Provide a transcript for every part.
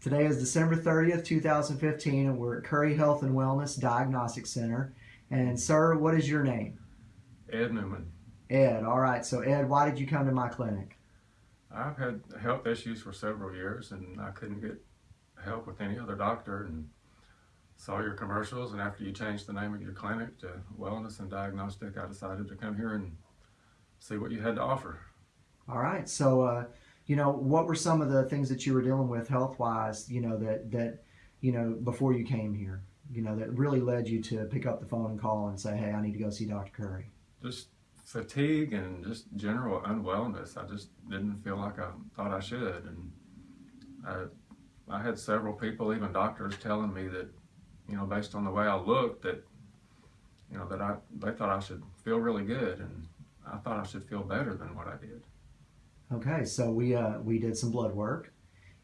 Today is December 30th, 2015, and we're at Curry Health and Wellness Diagnostic Center. And, sir, what is your name? Ed Newman. Ed. All right. So, Ed, why did you come to my clinic? I've had health issues for several years and I couldn't get help with any other doctor and saw your commercials and after you changed the name of your clinic to Wellness and Diagnostic, I decided to come here and see what you had to offer. All right. So, uh, you know, what were some of the things that you were dealing with health-wise, you know, that, that, you know, before you came here, you know, that really led you to pick up the phone and call and say, hey, I need to go see Dr. Curry? Just fatigue and just general unwellness. I just didn't feel like I thought I should. And I, I had several people, even doctors, telling me that, you know, based on the way I looked, that, you know, that I they thought I should feel really good, and I thought I should feel better than what I did. Okay, so we uh, we did some blood work,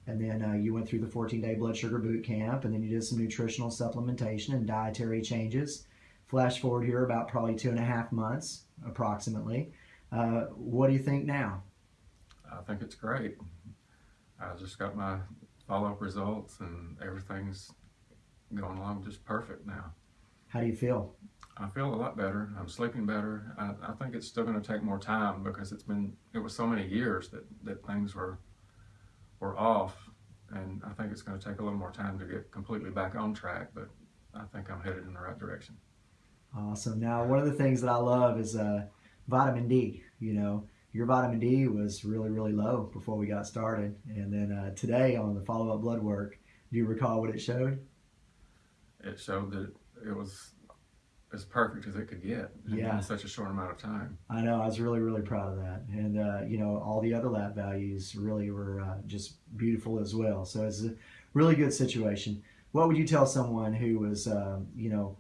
and then uh, you went through the 14-day blood sugar boot camp, and then you did some nutritional supplementation and dietary changes. Flash forward here about probably two and a half months, approximately. Uh, what do you think now? I think it's great. I just got my follow-up results, and everything's going along just perfect now. How do you feel? I feel a lot better. I'm sleeping better. I, I think it's still going to take more time because it's been it was so many years that that things were were off, and I think it's going to take a little more time to get completely back on track. But I think I'm headed in the right direction. Awesome. Now, one of the things that I love is uh, vitamin D. You know, your vitamin D was really, really low before we got started. And then uh, today on the follow up blood work, do you recall what it showed? It showed that it was as perfect as it could get Yeah. in such a short amount of time. I know. I was really, really proud of that. And, uh, you know, all the other lab values really were uh, just beautiful as well. So it's a really good situation. What would you tell someone who was, um, you know,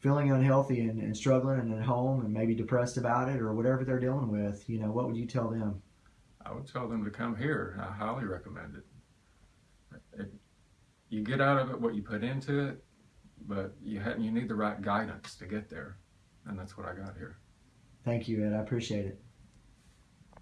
feeling unhealthy and, and struggling and at home and maybe depressed about it or whatever they're dealing with? You know, what would you tell them? I would tell them to come here. I highly recommend it. it you get out of it what you put into it, but you ha- you need the right guidance to get there, and that's what I got here. Thank you, Ed. I appreciate it.